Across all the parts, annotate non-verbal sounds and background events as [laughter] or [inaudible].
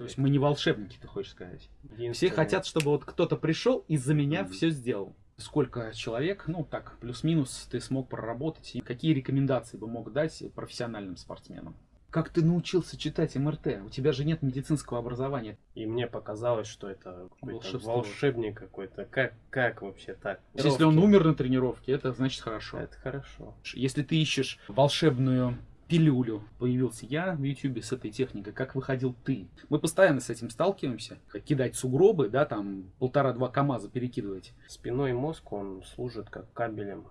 То есть мы не волшебники, ты хочешь сказать? Все хотят, чтобы вот кто-то пришел и за меня mm-hmm. все сделал. Сколько человек, ну так, плюс-минус, ты смог проработать? И какие рекомендации бы мог дать профессиональным спортсменам? Как ты научился читать МРТ? У тебя же нет медицинского образования. И мне показалось, что это какой-то волшебник какой-то. Как, как вообще так? Если он умер на тренировке, это значит хорошо. Это хорошо. Если ты ищешь волшебную пилюлю. Появился я в YouTube с этой техникой, как выходил ты. Мы постоянно с этим сталкиваемся. Как кидать сугробы, да, там полтора-два КАМАЗа перекидывать. Спиной мозг, он служит как кабелем.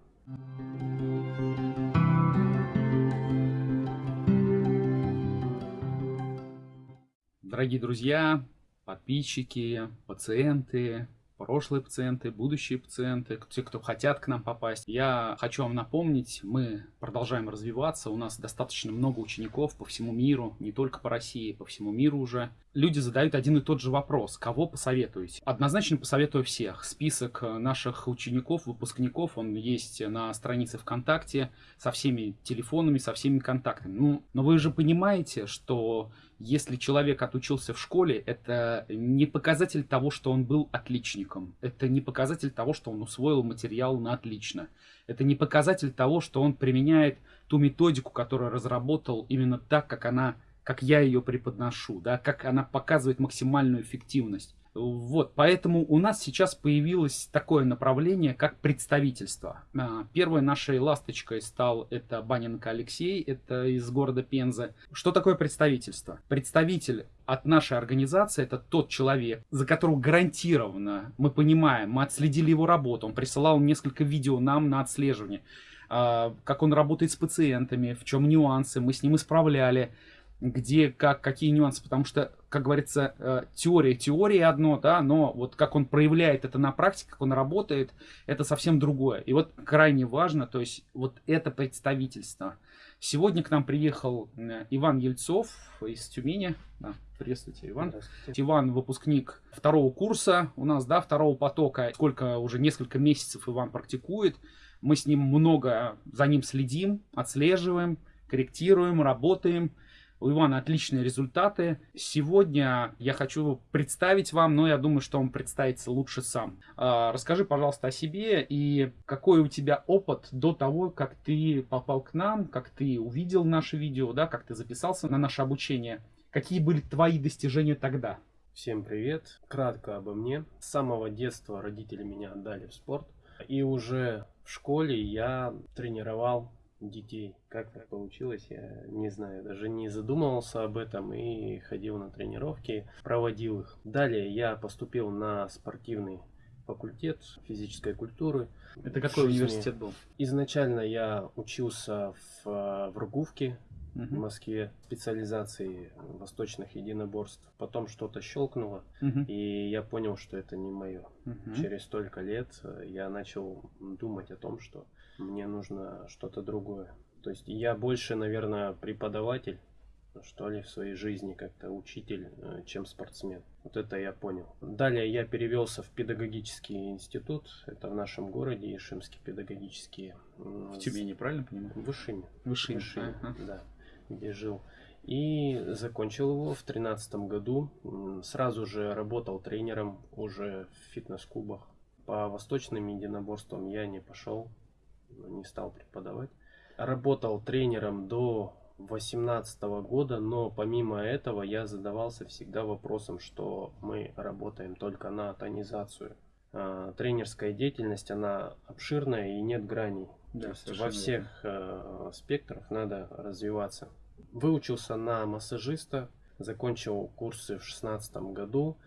Дорогие друзья, подписчики, пациенты, прошлые пациенты, будущие пациенты, те, кто хотят к нам попасть. Я хочу вам напомнить, мы продолжаем развиваться, у нас достаточно много учеников по всему миру, не только по России, по всему миру уже. Люди задают один и тот же вопрос, кого посоветуете? Однозначно посоветую всех. Список наших учеников, выпускников, он есть на странице ВКонтакте со всеми телефонами, со всеми контактами. Ну, но вы же понимаете, что если человек отучился в школе, это не показатель того, что он был отличником. Это не показатель того, что он усвоил материал на отлично. Это не показатель того, что он применяет ту методику, которую разработал именно так, как она, как я ее преподношу, да, как она показывает максимальную эффективность. Вот, поэтому у нас сейчас появилось такое направление, как представительство. А, первой нашей ласточкой стал это Баненко Алексей, это из города Пенза. Что такое представительство? Представитель от нашей организации это тот человек, за которого гарантированно мы понимаем, мы отследили его работу, он присылал несколько видео нам на отслеживание, а, как он работает с пациентами, в чем нюансы, мы с ним исправляли где, как, какие нюансы, потому что, как говорится, э, теория теория одно, да, но вот как он проявляет это на практике, как он работает, это совсем другое. И вот крайне важно, то есть вот это представительство. Сегодня к нам приехал э, Иван Ельцов из Тюмени. Да, приветствуйте, Иван. Иван выпускник второго курса у нас, да, второго потока. Сколько уже несколько месяцев Иван практикует. Мы с ним много за ним следим, отслеживаем, корректируем, работаем. У Ивана отличные результаты. Сегодня я хочу представить вам, но я думаю, что он представится лучше сам. А, расскажи, пожалуйста, о себе и какой у тебя опыт до того, как ты попал к нам, как ты увидел наше видео, да, как ты записался на наше обучение. Какие были твои достижения тогда? Всем привет. Кратко обо мне. С самого детства родители меня отдали в спорт. И уже в школе я тренировал детей. Как так получилось, я не знаю. Даже не задумывался об этом и ходил на тренировки, проводил их. Далее я поступил на спортивный факультет физической культуры. Это какой жизни. университет был? Изначально я учился в, в Ругувке, угу. в Москве, специализации восточных единоборств. Потом что-то щелкнуло, угу. и я понял, что это не мое. Угу. Через столько лет я начал думать о том, что мне нужно что-то другое. То есть я больше, наверное, преподаватель, что ли, в своей жизни, как-то учитель, э, чем спортсмен. Вот это я понял. Далее я перевелся в педагогический институт. Это в нашем городе, Ишимский педагогический. В Тюмени, правильно понимаю? В Ишиме. В Ишиме, в Ишиме ага. да, где жил. И закончил его в тринадцатом году. Сразу же работал тренером уже в фитнес-клубах. По восточным единоборствам я не пошел не стал преподавать. Работал тренером до 2018 года, но помимо этого я задавался всегда вопросом, что мы работаем только на тонизацию. А, тренерская деятельность, она обширная и нет граней. Да, То есть во всех э, спектрах надо развиваться. Выучился на массажиста, закончил курсы в 2016 году,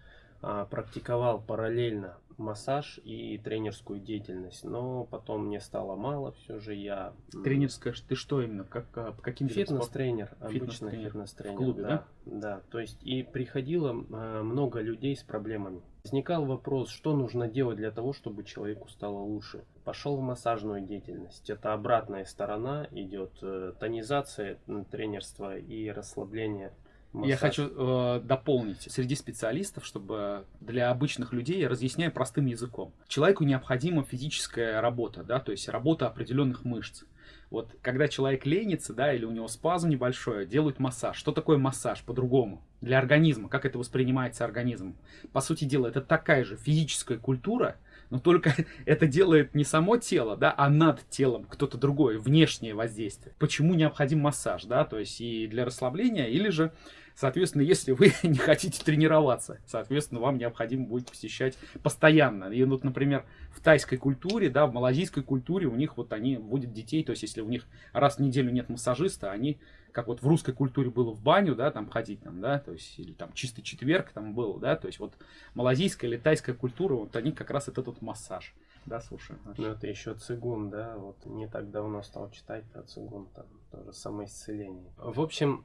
а, практиковал параллельно массаж и тренерскую деятельность, но потом мне стало мало, все же я... Тренерская, ты что именно, как, а, по каким Фитнес-тренер, обычно фитнес-тренер. В клубе, да? Да, да, то есть и приходило э, много людей с проблемами. Возникал вопрос, что нужно делать для того, чтобы человеку стало лучше. Пошел в массажную деятельность. Это обратная сторона, идет э, тонизация тренерства и расслабление массаж. Я хочу э, дополнить. Среди специалистов, чтобы для обычных людей я разъясняю простым языком. Человеку необходима физическая работа, да, то есть работа определенных мышц. Вот когда человек ленится, да, или у него спазм небольшой, делают массаж. Что такое массаж по-другому? Для организма, как это воспринимается организмом? По сути дела, это такая же физическая культура, но только [laughs] это делает не само тело, да, а над телом кто-то другой, внешнее воздействие. Почему необходим массаж, да, то есть и для расслабления, или же Соответственно, если вы [laughs] не хотите тренироваться, соответственно, вам необходимо будет посещать постоянно. И вот, например, в тайской культуре, да, в малазийской культуре у них вот они водят детей, то есть если у них раз в неделю нет массажиста, они, как вот в русской культуре было в баню, да, там ходить там, да, то есть, или там чистый четверг там был, да, то есть вот малазийская или тайская культура, вот они как раз это тут массаж. Да, слушай. Ну, это еще цигун, да, вот не так давно стал читать про цигун, там тоже самоисцеление. В общем,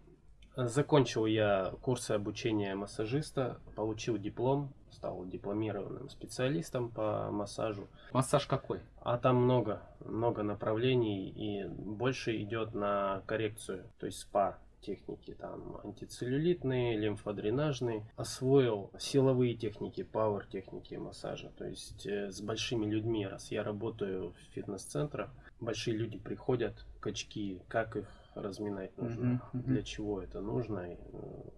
Закончил я курсы обучения массажиста, получил диплом, стал дипломированным специалистом по массажу. Массаж какой? А там много, много направлений и больше идет на коррекцию, то есть спа техники, там антицеллюлитные, лимфодренажные. Освоил силовые техники, пауэр техники массажа, то есть э, с большими людьми, раз я работаю в фитнес-центрах, большие люди приходят, качки, как их разминать нужно, uh-huh. для чего это нужно, э,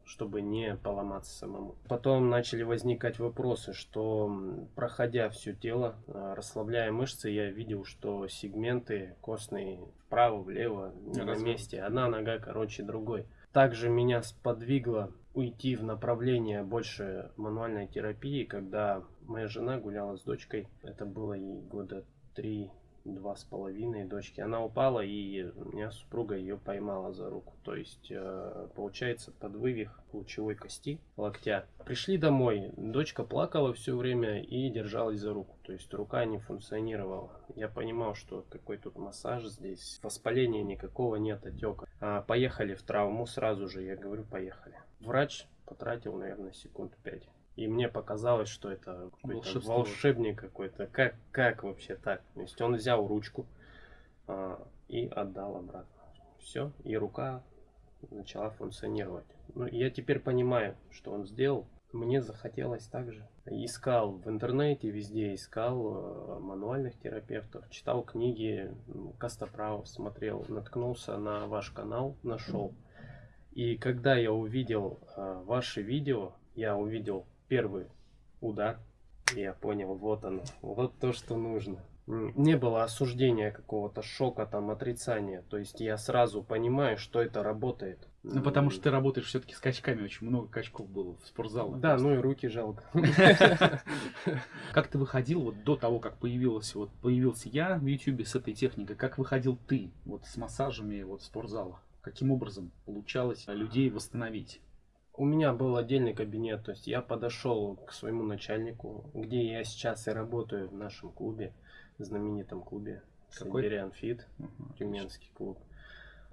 чтобы не поломаться самому. Потом начали возникать вопросы, что проходя все тело, э, расслабляя мышцы, я видел, что сегменты костные вправо, влево, не на месте. Одна нога короче другой. Также меня сподвигло уйти в направление больше мануальной терапии, когда моя жена гуляла с дочкой. Это было ей года три два с половиной дочки. Она упала, и меня супруга ее поймала за руку. То есть, э, получается, под вывих лучевой кости локтя. Пришли домой, дочка плакала все время и держалась за руку. То есть, рука не функционировала. Я понимал, что какой тут массаж здесь. Воспаления никакого нет, отека. А, поехали в травму сразу же, я говорю, поехали. Врач потратил, наверное, секунд пять. И мне показалось, что это какой-то волшебник какой-то. Как, как вообще так? То есть он взял ручку а, и отдал обратно. Все, и рука начала функционировать. Ну, я теперь понимаю, что он сделал. Мне захотелось также. Искал в интернете, везде искал э, мануальных терапевтов, читал книги, Костоправ смотрел, наткнулся на ваш канал, нашел. И когда я увидел э, ваши видео, я увидел первый удар, я понял, вот оно, вот то, что нужно. Не было осуждения какого-то шока, там, отрицания. То есть я сразу понимаю, что это работает. Ну, потому что ты работаешь все-таки с качками, очень много качков было в спортзалах. Да, ну и руки жалко. [laughs] Как ты выходил вот до того, как появилась, вот появился я в YouTube с этой техникой, как выходил ты вот с массажами вот в спортзалах? Каким образом получалось людей восстановить? У меня был отдельный кабинет, то есть я подошел к своему начальнику, где я сейчас и работаю в нашем клубе, знаменитом клубе Сибириан Фит, угу, Тюменский клуб.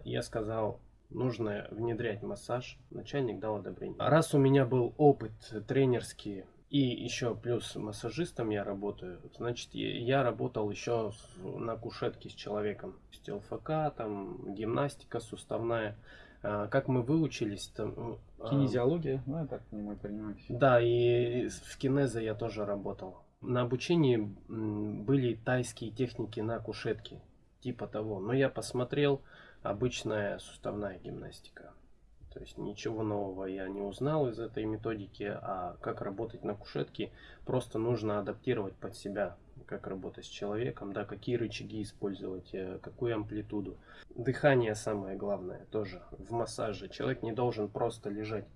Я сказал, нужно внедрять массаж. Начальник дал одобрение. Раз у меня был опыт тренерский и еще плюс массажистом я работаю, значит я работал еще на кушетке с человеком. ЛФК, там гимнастика суставная. А, как мы выучились там... А, Кинезиология, ну, я так понимаю, понимаю. Да, и в кинезе я тоже работал. На обучении были тайские техники на кушетке, типа того. Но я посмотрел, обычная суставная гимнастика. То есть ничего нового я не узнал из этой методики, а как работать на кушетке, просто нужно адаптировать под себя как работать с человеком, да, какие рычаги использовать, э, какую амплитуду. Дыхание самое главное тоже в массаже. Человек не должен просто лежать,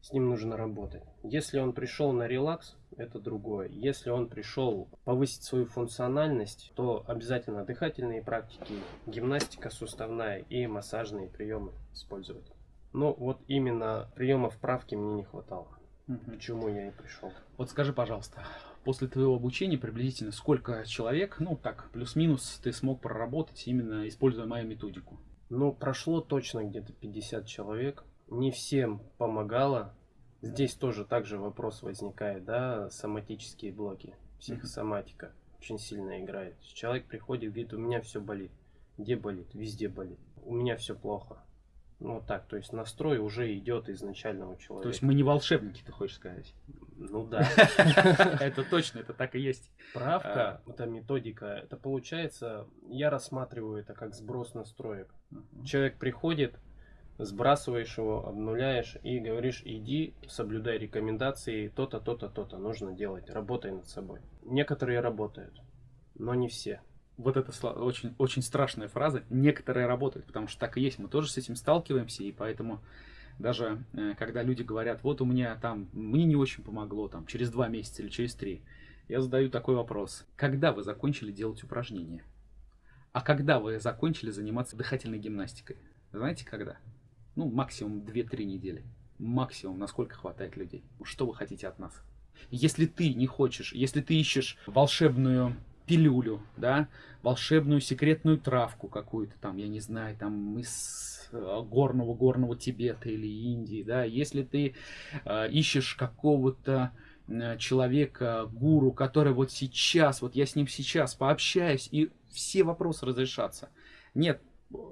с ним нужно работать. Если он пришел на релакс, это другое. Если он пришел повысить свою функциональность, то обязательно дыхательные практики, гимнастика суставная и массажные приемы использовать. Но вот именно приемов правки мне не хватало. Угу. К чему я и пришел. Вот скажи, пожалуйста, после твоего обучения приблизительно сколько человек, ну так, плюс-минус, ты смог проработать именно используя мою методику? Ну, прошло точно где-то 50 человек. Не всем помогало. Здесь тоже также вопрос возникает, да, соматические блоки, психосоматика очень сильно играет. Человек приходит, говорит, у меня все болит. Где болит? Везде болит. У меня все плохо. Ну, вот так, то есть настрой уже идет изначально у человека. То есть мы не волшебники, ты хочешь сказать? Ну да. [laughs] Это точно, это так и есть. Правка, эта методика, это получается, я рассматриваю это как сброс настроек. Человек приходит, сбрасываешь его, обнуляешь и говоришь, иди, соблюдай рекомендации, то-то, то-то, то-то нужно делать, работай над собой. Некоторые работают, но не все. Вот это очень, очень страшная фраза. Некоторые работают, потому что так и есть. Мы тоже с этим сталкиваемся, и поэтому даже э, когда люди говорят, вот у меня там, мне не очень помогло, там, через два месяца или через три, я задаю такой вопрос. Когда вы закончили делать упражнения? А когда вы закончили заниматься дыхательной гимнастикой? Знаете, когда? Ну, максимум 2-3 недели. Максимум, насколько хватает людей. Что вы хотите от нас? Если ты не хочешь, если ты ищешь волшебную пилюлю, да, волшебную секретную травку какую-то там, я не знаю, там из э, горного горного Тибета или Индии, да, если ты э, ищешь какого-то э, человека, гуру, который вот сейчас, вот я с ним сейчас пообщаюсь, и все вопросы разрешатся. Нет,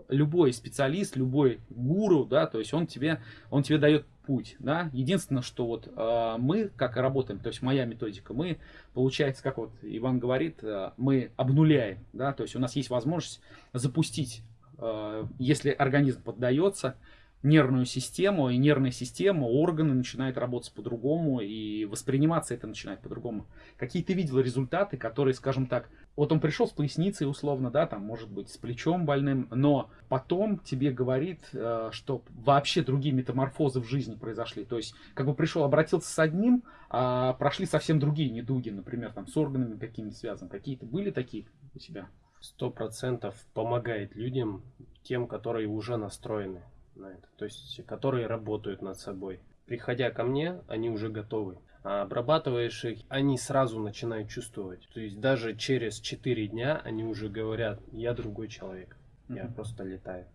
любой специалист, любой гуру, да, то есть он тебе, он тебе дает путь, да. Единственное, что вот э, мы, как работаем, то есть моя методика, мы, получается, как вот Иван говорит, э, мы обнуляем, да, то есть у нас есть возможность запустить, э, если организм поддается, нервную систему, и нервная система, органы начинают работать по-другому, и восприниматься это начинает по-другому. Какие ты видел результаты, которые, скажем так, вот он пришел с поясницей условно, да, там, может быть, с плечом больным, но потом тебе говорит, э, что вообще другие метаморфозы в жизни произошли. То есть, как бы пришел, обратился с одним, а прошли совсем другие недуги, например, там, с органами какими-то связаны. Какие-то были такие у тебя? Сто процентов помогает людям, тем, которые уже настроены на это, то есть которые работают над собой. Приходя ко мне, они уже готовы. А обрабатываешь их, они сразу начинают чувствовать. То есть даже через 4 дня они уже говорят, я другой человек, я mm-hmm. просто летаю.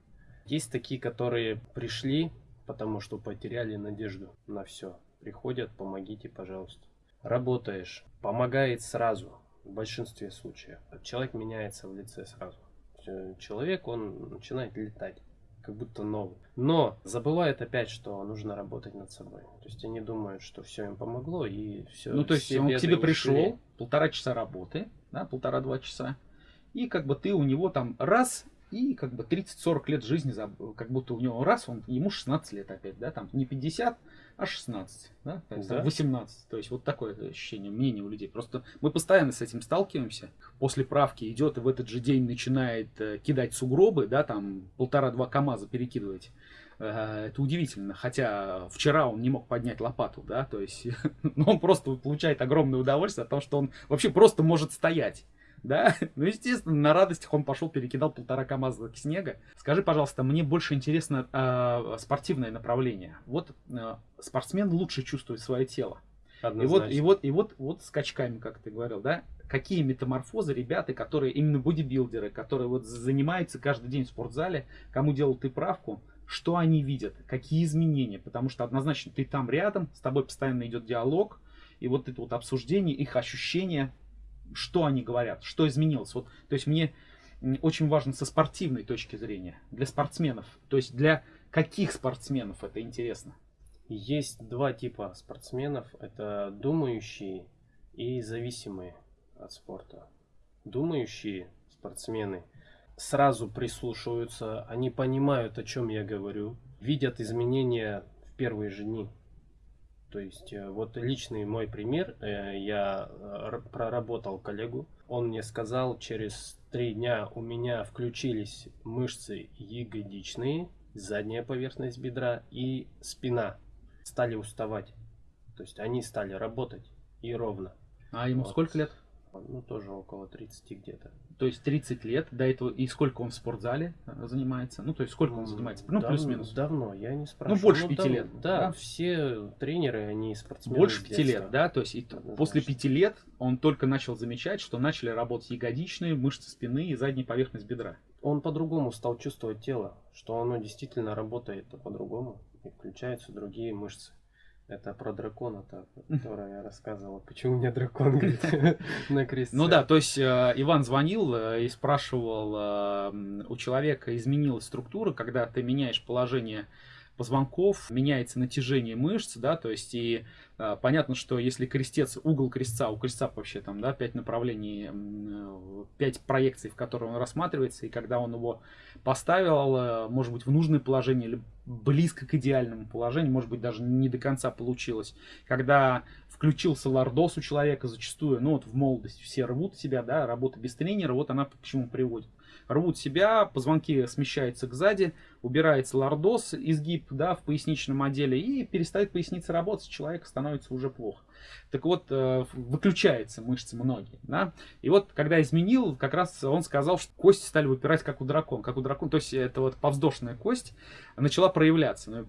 Есть такие, которые пришли, потому что потеряли надежду на все. Приходят, помогите, пожалуйста. Работаешь, помогает сразу, в большинстве случаев. Человек меняется в лице сразу. Человек, он начинает летать как будто новый. Но забывают опять, что нужно работать над собой. То есть они думают, что все им помогло и все. Ну, то есть он к тебе пришел, полтора часа работы, да, полтора-два часа, и как бы ты у него там раз и как бы 30-40 лет жизни, как будто у него раз, он, ему 16 лет опять, да, там не 50, а 16, да, то есть да. 18. То есть вот такое ощущение, мнение у людей. Просто мы постоянно с этим сталкиваемся. После правки идет и в этот же день начинает э, кидать сугробы, да, там полтора-два КАМАЗа перекидывать. Э, это удивительно, хотя вчера он не мог поднять лопату, да, то есть [laughs] ну, он просто получает огромное удовольствие от того, что он вообще просто может стоять да? [laughs] Ну, естественно, на радостях он пошел, перекидал полтора КАМАЗа снега. Скажи, пожалуйста, мне больше интересно э, спортивное направление. Вот э, спортсмен лучше чувствует свое тело. И вот, и вот, и вот, вот скачками, как ты говорил, да? Какие метаморфозы ребята, которые именно бодибилдеры, которые вот занимаются каждый день в спортзале, кому делают ты правку, что они видят, какие изменения, потому что однозначно ты там рядом, с тобой постоянно идет диалог, и вот это вот обсуждение, их ощущения, что они говорят, что изменилось. Вот, то есть мне очень важно со спортивной точки зрения, для спортсменов. То есть для каких спортсменов это интересно? Есть два типа спортсменов. Это думающие и зависимые от спорта. Думающие спортсмены сразу прислушиваются, они понимают, о чем я говорю, видят изменения в первые же дни. То есть э, вот личный мой пример, э, я э, проработал коллегу, он мне сказал, через три дня у меня включились мышцы ягодичные, задняя поверхность бедра и спина стали уставать. То есть они стали работать и ровно. А ему вот. сколько лет? Ну, тоже около 30 где-то. То есть 30 лет до этого, и сколько он в спортзале э, занимается? Ну, то есть сколько он занимается? Ну, плюс-минус. Давно, я не спрашиваю. Ну, больше ну, пяти лет. Да, да, все тренеры, они спортсмены. Больше пяти лет, да? То есть и после пяти лет он только начал замечать, что начали работать ягодичные, мышцы спины и задняя поверхность бедра. Он по-другому стал чувствовать тело, что оно действительно работает по-другому, и включаются другие мышцы. Это про дракона-то, который я рассказывал. Почему у меня дракон, [laughs] говорит, на кресте? Ну да, то есть э, Иван звонил э, и спрашивал, э, у человека изменилась структура, когда ты меняешь положение позвонков, меняется натяжение мышц, да, то есть и а, понятно, что если крестец, угол крестца, у крестца вообще там, да, 5 направлений, 5 проекций, в которые он рассматривается, и когда он его поставил, э, может быть, в нужное положение или близко к идеальному положению, может быть, даже не до конца получилось, когда включился лордос у человека зачастую, ну вот в молодости все рвут себя, да, работа без тренера, вот она к чему приводит рвут себя, позвонки смещаются к сзади, убирается лордоз, изгиб да, в поясничном отделе и перестает поясница работать, человек становится уже плохо. Так вот, э, выключается мышцы многие. Да? И вот, когда изменил, как раз он сказал, что кости стали выпирать, как у дракона. Как у дракона. То есть, это вот повздошная кость начала проявляться.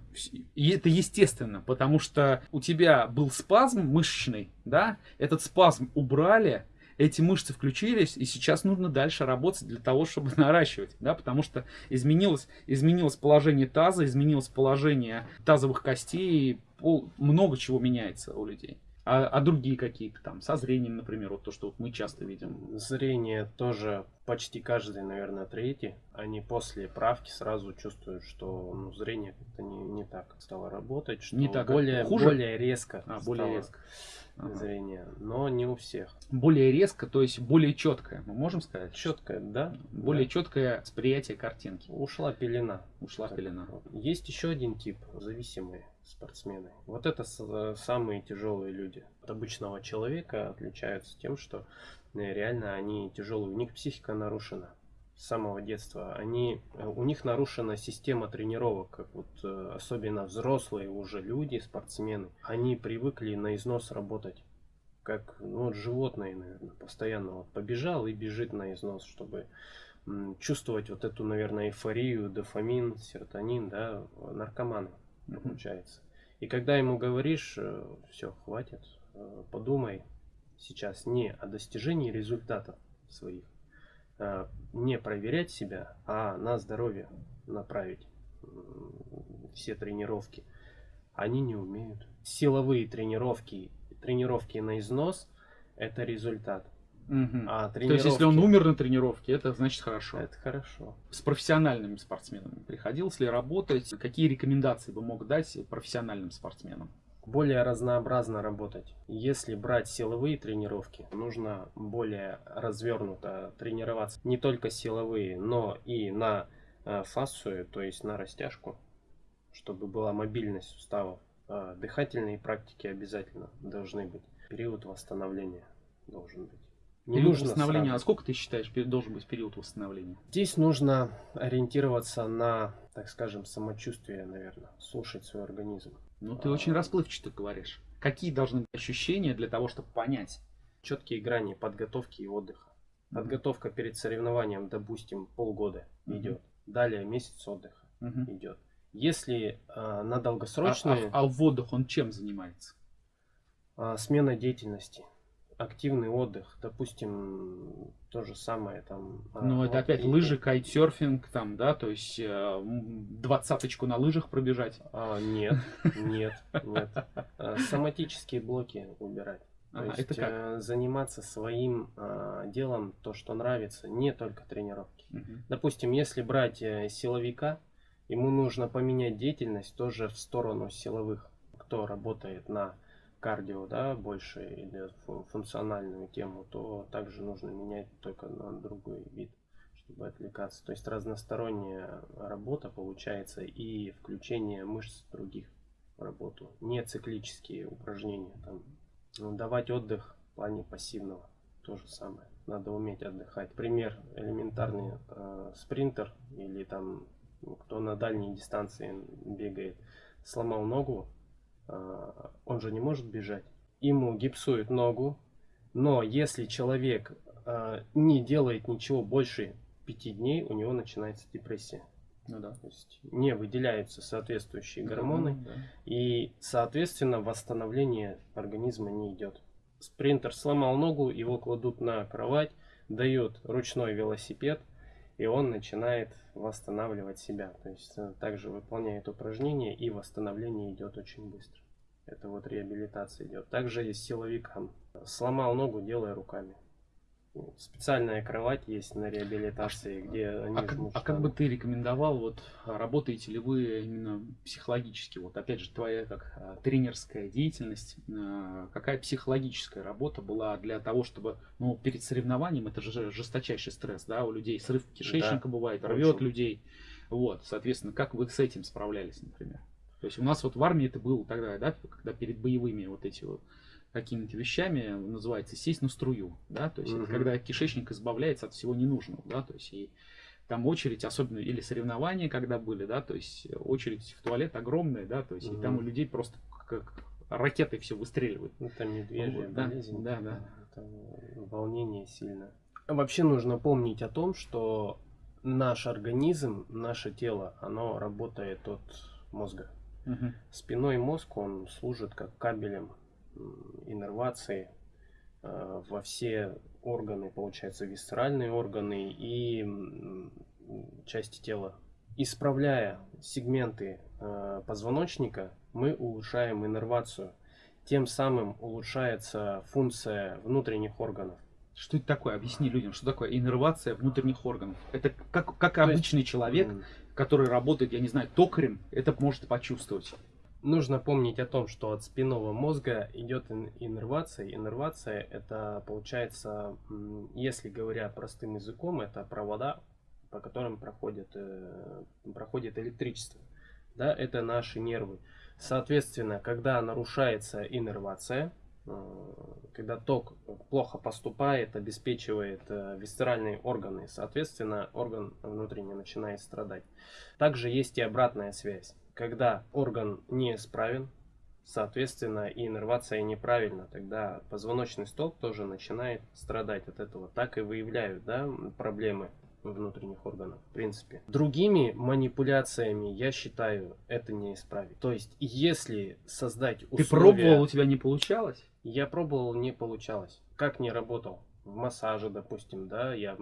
И это естественно, потому что у тебя был спазм мышечный, да? этот спазм убрали, эти мышцы включились, и сейчас нужно дальше работать для того, чтобы [laughs] наращивать, да, потому что изменилось, изменилось положение таза, изменилось положение тазовых костей, много чего меняется у людей. А, а другие какие-то там, со зрением, например, вот то, что вот мы часто видим. Зрение тоже почти каждый, наверное, третий, они после правки сразу чувствуют, что ну, зрение как-то не, не так стало работать, что не так, более, хуже? более резко а, более резко. Ага. зрение, но не у всех. Более резко, то есть более четкое, мы можем сказать? Четкое, да. Более да. четкое восприятие картинки. Ушла пелена. Ушла так. пелена. Есть еще один тип, зависимые спортсмены. Вот это самые тяжелые люди. От обычного человека отличаются тем, что э, реально они тяжелые, у них психика нарушена с самого детства. Они, э, у них нарушена система тренировок, как вот э, особенно взрослые уже люди, спортсмены. Они привыкли на износ работать как ну, вот животные, наверное, постоянно вот побежал и бежит на износ, чтобы чувствовать вот эту, наверное, эйфорию, дофамин, серотонин, да, наркоманы получается. И когда ему говоришь, э, все, хватит, э, подумай сейчас не о достижении результатов своих, а не проверять себя, а на здоровье направить все тренировки. Они не умеют. Силовые тренировки, тренировки на износ – это результат. Угу. А тренировки... То есть, если он умер на тренировке, это значит хорошо. Это хорошо. С профессиональными спортсменами приходилось ли работать? Какие рекомендации вы мог дать профессиональным спортсменам? Более разнообразно работать. Если брать силовые тренировки, нужно более развернуто тренироваться. Не только силовые, но и на э, фасцию, то есть на растяжку, чтобы была мобильность суставов. А дыхательные практики обязательно должны быть. Период восстановления должен быть. Не период нужно восстановления. Сразу. А сколько ты считаешь должен быть период восстановления? Здесь нужно ориентироваться на, так скажем, самочувствие, наверное, слушать свой организм. Ну, ты а... очень расплывчато говоришь. Какие должны быть ощущения для того, чтобы понять? Четкие грани подготовки и отдыха. Mm-hmm. Подготовка перед соревнованием, допустим, полгода mm-hmm. идет. Далее месяц отдыха mm-hmm. идет. Если э, на долгосрочные... А, а, а в отдых он чем занимается? Э, смена деятельности активный отдых, допустим, то же самое там. А, ну, это опять и... лыжи, кайтсерфинг, там, да, то есть э, двадцаточку на лыжах пробежать. А, нет, нет, нет. А, соматические блоки убирать. То ага, есть это как? Э, заниматься своим а, делом, то, что нравится, не только тренировки. Угу. Допустим, если брать э, силовика, ему нужно поменять деятельность тоже в сторону силовых, кто работает на кардио, да, больше или функциональную тему, то также нужно менять только на другой вид, чтобы отвлекаться. То есть разносторонняя работа получается и включение мышц других в работу. Не циклические упражнения. Там, ну, давать отдых в плане пассивного. То же самое. Надо уметь отдыхать. Пример элементарный э, спринтер или там кто на дальней дистанции бегает, сломал ногу, он же не может бежать. Ему гипсуют ногу, но если человек а, не делает ничего больше пяти дней, у него начинается депрессия. Ну да. То есть не выделяются соответствующие гормоны, да. и, соответственно, восстановление организма не идет. Спринтер сломал ногу, его кладут на кровать, дают ручной велосипед, и он начинает восстанавливать себя. То есть э, также выполняет упражнения, и восстановление идет очень быстро. Это вот реабилитация идет. Также есть силовикам. Сломал ногу, делая руками. Специальная кровать есть на реабилитации, где они а, как, а как бы ты рекомендовал, вот работаете ли вы именно психологически? Вот опять же, твоя как а, тренерская деятельность, а, какая психологическая работа была для того, чтобы, ну, перед соревнованием, это же жесточайший стресс, да, у людей срыв кишечника да, бывает, рвет людей. Вот, соответственно, как вы с этим справлялись, например? То есть у нас вот в армии это было тогда, да, когда перед боевыми вот эти вот какими-то вещами, называется сесть на струю, да, то есть угу. это когда кишечник избавляется от всего ненужного, да, то есть и там очередь, особенно или соревнования, когда были, да, то есть очередь в туалет огромная, да, то есть угу. и там у людей просто как ракеты все выстреливают. Это медвежья вот, болезнь. Да, да, да. Это волнение сильно. Вообще нужно помнить о том, что наш организм, наше тело, оно работает от мозга. Угу. Спиной мозг, он служит как кабелем иннервации э, во все органы, получается, висцеральные органы и части тела. Исправляя сегменты э, позвоночника, мы улучшаем иннервацию. Тем самым улучшается функция внутренних органов. Что это такое? Объясни людям, что такое иннервация внутренних органов. Это как, как обычный есть, человек, который работает, я не знаю, токарем, это может почувствовать. Нужно помнить о том, что от спинного мозга идет иннервация. Иннервация это получается, если говоря простым языком, это провода, по которым проходит, э, проходит электричество. Да, это наши нервы. Соответственно, когда нарушается иннервация, э, когда ток плохо поступает, обеспечивает э, висцеральные органы, соответственно, орган внутренний начинает страдать. Также есть и обратная связь когда орган неисправен, соответственно, и иннервация неправильна, тогда позвоночный столб тоже начинает страдать от этого. Так и выявляют да, проблемы внутренних органов, в принципе. Другими манипуляциями, я считаю, это не исправить. То есть, если создать условия... Ты пробовал, у тебя не получалось? Я пробовал, не получалось. Как не работал? В массаже, допустим, да, я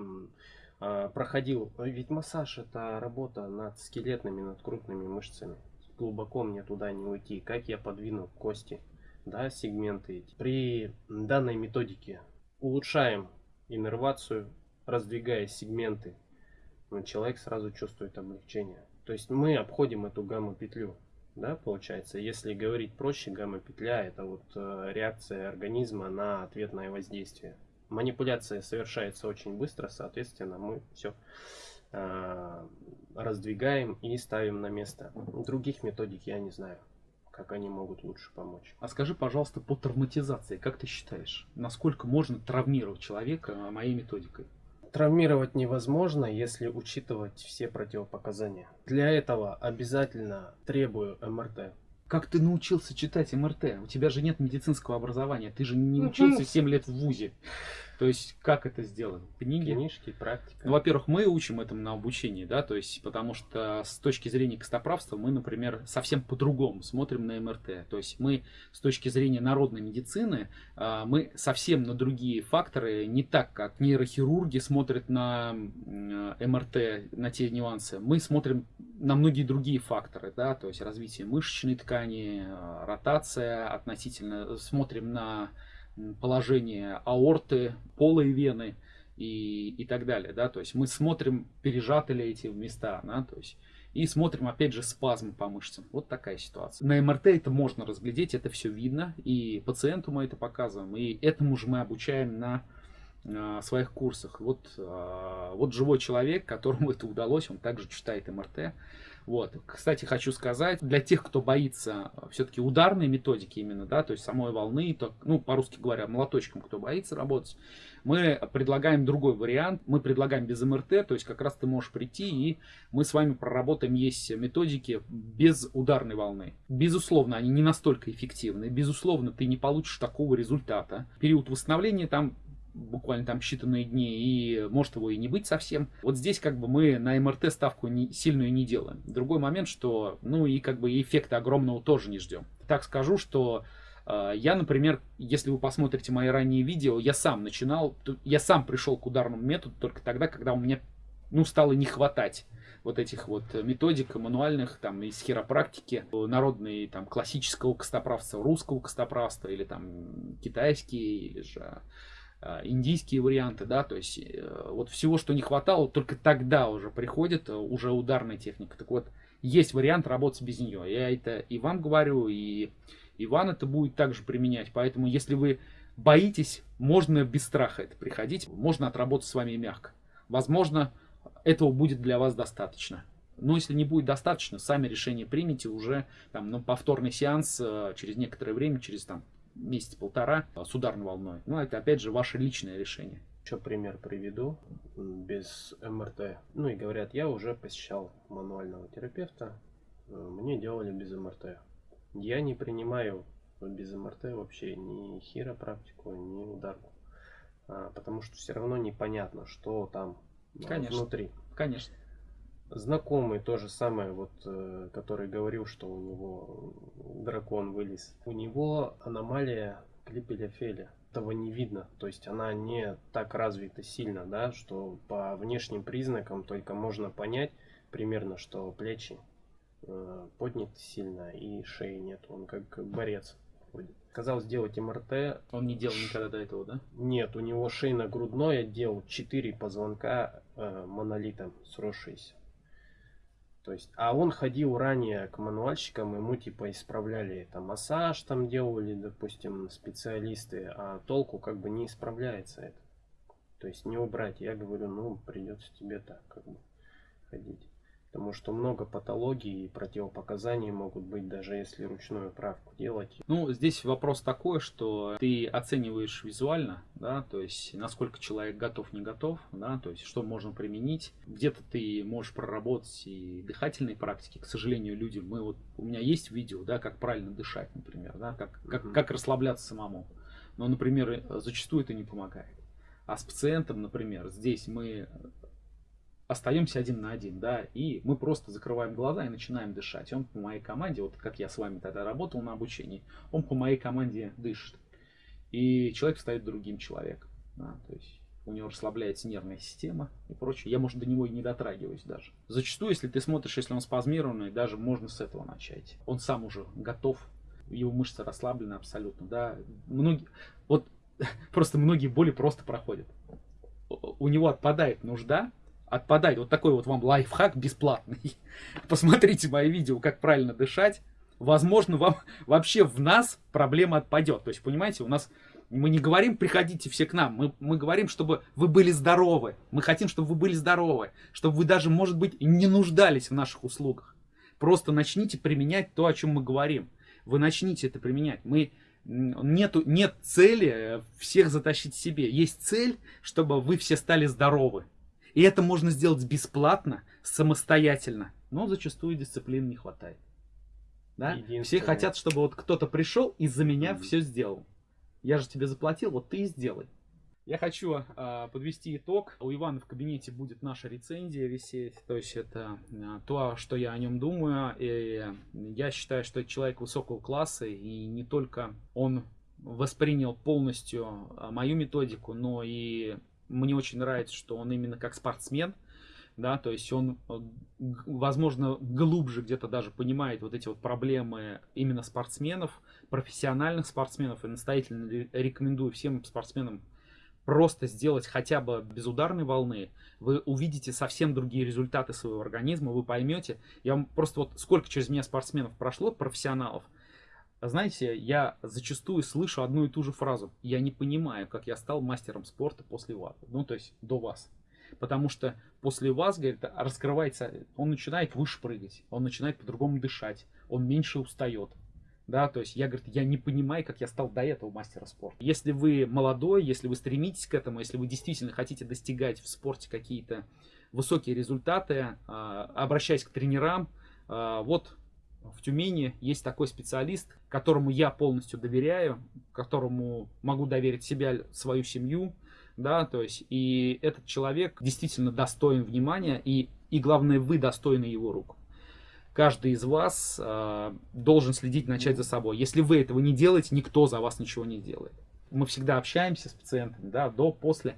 проходил, ведь массаж это работа над скелетными, над крупными мышцами. Глубоко мне туда не уйти. Как я подвину кости, да, сегменты эти. При данной методике улучшаем иннервацию, раздвигая сегменты, человек сразу чувствует облегчение. То есть мы обходим эту гамма-петлю, да, получается. Если говорить проще, гамма-петля это вот э, реакция организма на ответное воздействие манипуляция совершается очень быстро, соответственно, мы все э, раздвигаем и ставим на место. Других методик я не знаю, как они могут лучше помочь. А скажи, пожалуйста, по травматизации, как ты считаешь, насколько можно травмировать человека моей методикой? Травмировать невозможно, если учитывать все противопоказания. Для этого обязательно требую МРТ. Как ты научился читать МРТ? У тебя же нет медицинского образования, ты же не учился 7 лет в ВУЗе. То есть, как это сделано? Книги? Книжки, практика. Ну, во-первых, мы учим этому на обучении, да, то есть, потому что с точки зрения костоправства мы, например, совсем по-другому смотрим на МРТ. То есть, мы с точки зрения народной медицины, а, мы совсем на другие факторы, не так, как нейрохирурги смотрят на МРТ, на те нюансы. Мы смотрим на многие другие факторы, да, то есть, развитие мышечной ткани, а, ротация относительно, смотрим на положение аорты, полой вены и, и так далее. Да? То есть мы смотрим, пережаты ли эти места, да? то есть, и смотрим опять же спазм по мышцам. Вот такая ситуация. На МРТ это можно разглядеть, это все видно, и пациенту мы это показываем, и этому же мы обучаем на э, своих курсах. Вот, э, вот живой человек, которому [laughs] это удалось, он также читает МРТ. Вот. Кстати, хочу сказать, для тех, кто боится все-таки ударной методики именно, да, то есть самой волны, то, ну, по-русски говоря, молоточком, кто боится работать, мы предлагаем другой вариант. Мы предлагаем без МРТ, то есть как раз ты можешь прийти и мы с вами проработаем есть методики без ударной волны. Безусловно, они не настолько эффективны. Безусловно, ты не получишь такого результата. Период восстановления там буквально там считанные дни, и может его и не быть совсем. Вот здесь как бы мы на МРТ ставку не, сильную не делаем. Другой момент, что ну и как бы эффекта огромного тоже не ждем. Так скажу, что э, я, например, если вы посмотрите мои ранние видео, я сам начинал, я сам пришел к ударному методу только тогда, когда у меня ну, стало не хватать вот этих вот методик мануальных, там, из хиропрактики, народные, там, классического костоправства, русского костоправства, или там китайские, или же индийские варианты, да, то есть э, вот всего, что не хватало, только тогда уже приходит э, уже ударная техника. Так вот, есть вариант работать без нее. Я это и вам говорю, и Иван это будет также применять. Поэтому, если вы боитесь, можно без страха это приходить, можно отработать с вами мягко. Возможно, этого будет для вас достаточно. Но если не будет достаточно, сами решение примите уже там, ну, повторный сеанс э, через некоторое время, через там, месяц-полтора с ударной волной. Ну, это опять же ваше личное решение. Еще пример приведу без МРТ. Ну и говорят, я уже посещал мануального терапевта, э, мне делали без МРТ. Я не принимаю без МРТ вообще ни хиропрактику, ни ударку. А, потому что все равно непонятно, что там а, Конечно. внутри. Конечно. Знакомый то же самое, вот, э, который говорил, что у него дракон вылез. У него аномалия клипелефеля. Этого не видно, то есть она не так развита сильно, да, что по внешним признакам только можно понять примерно, что плечи э, подняты сильно и шеи нет, он как борец ходит. Сказал сделать МРТ. Он не делал никогда до этого, да? Нет, у него шейно-грудной отдел 4 позвонка э, монолитом сросшиеся. То есть, а он ходил ранее к мануальщикам, ему типа исправляли там массаж там делали, допустим, специалисты, а толку как бы не исправляется это. То есть не убрать. Я говорю, ну придется тебе так как бы ходить. Потому что много патологий и противопоказаний могут быть, даже если ручную правку делать. Ну, здесь вопрос такой, что ты оцениваешь визуально, да, то есть насколько человек готов, не готов, да, то есть что можно применить. Где-то ты можешь проработать и дыхательные практики. К сожалению, люди, мы вот, у меня есть видео, да, как правильно дышать, например, да, как, как, как расслабляться самому. Но, например, зачастую это не помогает. А с пациентом, например, здесь мы остаемся один на один, да, и мы просто закрываем глаза и начинаем дышать. Он по моей команде, вот как я с вами тогда работал на обучении, он по моей команде дышит. И человек стает другим человеком, да, то есть у него расслабляется нервная система и прочее. Я, может, до него и не дотрагиваюсь даже. Зачастую, если ты смотришь, если он спазмированный, даже можно с этого начать. Он сам уже готов, его мышцы расслаблены абсолютно, да. Многие, вот [laughs] просто многие боли просто проходят. У него отпадает нужда отпадает. Вот такой вот вам лайфхак бесплатный. [laughs] Посмотрите мои видео, как правильно дышать. Возможно, вам [laughs] вообще в нас проблема отпадет. То есть, понимаете, у нас мы не говорим, приходите все к нам. Мы, мы говорим, чтобы вы были здоровы. Мы хотим, чтобы вы были здоровы. Чтобы вы даже, может быть, не нуждались в наших услугах. Просто начните применять то, о чем мы говорим. Вы начните это применять. Мы нету, нет цели всех затащить себе. Есть цель, чтобы вы все стали здоровы. И это можно сделать бесплатно, самостоятельно. Но зачастую дисциплины не хватает. Да? Все хотят, чтобы вот кто-то пришел и за меня mm-hmm. все сделал. Я же тебе заплатил, вот ты и сделай. Я хочу э, подвести итог. У Ивана в кабинете будет наша рецензия висеть. То есть это э, то, что я о нем думаю. И я считаю, что это человек высокого класса. И не только он воспринял полностью мою методику, но и мне очень нравится, что он именно как спортсмен, да, то есть он, э, возможно, глубже где-то даже понимает вот эти вот проблемы именно спортсменов, профессиональных спортсменов, и настоятельно рекомендую всем спортсменам просто сделать хотя бы без ударной волны, вы увидите совсем другие результаты своего организма, вы поймете, я вам просто вот сколько через меня спортсменов прошло, профессионалов, знаете, я зачастую слышу одну и ту же фразу. Я не понимаю, как я стал мастером спорта после вас. Ну, то есть до вас. Потому что после вас, говорит, раскрывается, он начинает выше прыгать, он начинает по-другому дышать, он меньше устает. Да, то есть я, говорит, я не понимаю, как я стал до этого мастера спорта. Если вы молодой, если вы стремитесь к этому, если вы действительно хотите достигать в спорте какие-то высокие результаты, а, обращаясь к тренерам, а, вот в Тюмени есть такой специалист, которому я полностью доверяю, которому могу доверить себя, свою семью, да, то есть, и этот человек действительно достоин внимания, и, и главное, вы достойны его рук. Каждый из вас э, должен следить, начать за собой. Если вы этого не делаете, никто за вас ничего не делает. Мы всегда общаемся с пациентами, да, до, после.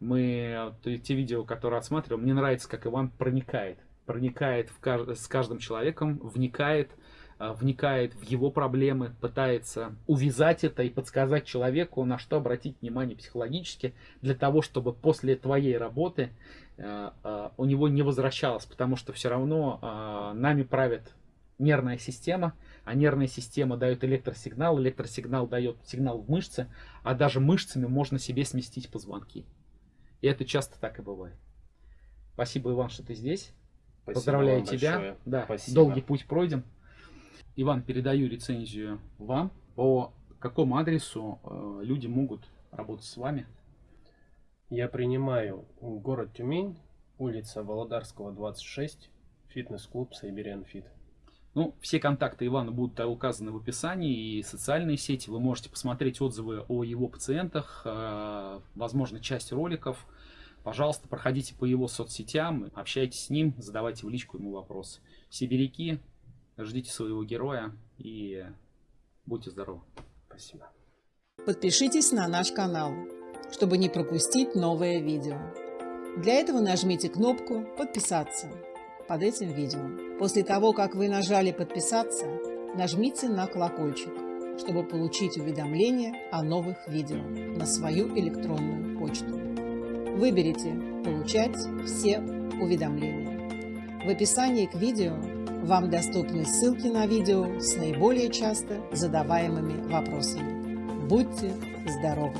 Мы, те видео, которые отсматриваем, мне нравится, как Иван проникает проникает в кажд... с каждым человеком, вникает, э, вникает в его проблемы, пытается увязать это и подсказать человеку, на что обратить внимание психологически, для того, чтобы после твоей работы э, э, у него не возвращалось, потому что все равно нами правит нервная система, а нервная система дает электросигнал, электросигнал дает сигнал в мышцы, а даже мышцами можно себе сместить позвонки. И это часто так и бывает. Спасибо, Иван, что ты здесь. Спасибо Поздравляю тебя. Большое. Да, Спасибо. долгий путь пройден. Иван, передаю рецензию вам. По какому адресу э, люди могут работать с вами? Я принимаю город Тюмень, улица Володарского, 26, фитнес-клуб Сайбериан Фит. Ну, все контакты Ивана будут указаны в описании и социальные сети. Вы можете посмотреть отзывы о его пациентах, э, возможно, часть роликов. Пожалуйста, проходите по его соцсетям, общайтесь с ним, задавайте в личку ему вопросы. Сибиряки, ждите своего героя и будьте здоровы. Спасибо. Подпишитесь на наш канал, чтобы не пропустить новое видео. Для этого нажмите кнопку «Подписаться» под этим видео. После того, как вы нажали «Подписаться», нажмите на колокольчик, чтобы получить уведомления о новых видео на свою электронную почту. Выберите «Получать все уведомления». В описании к видео вам доступны ссылки на видео с наиболее часто задаваемыми вопросами. Будьте здоровы!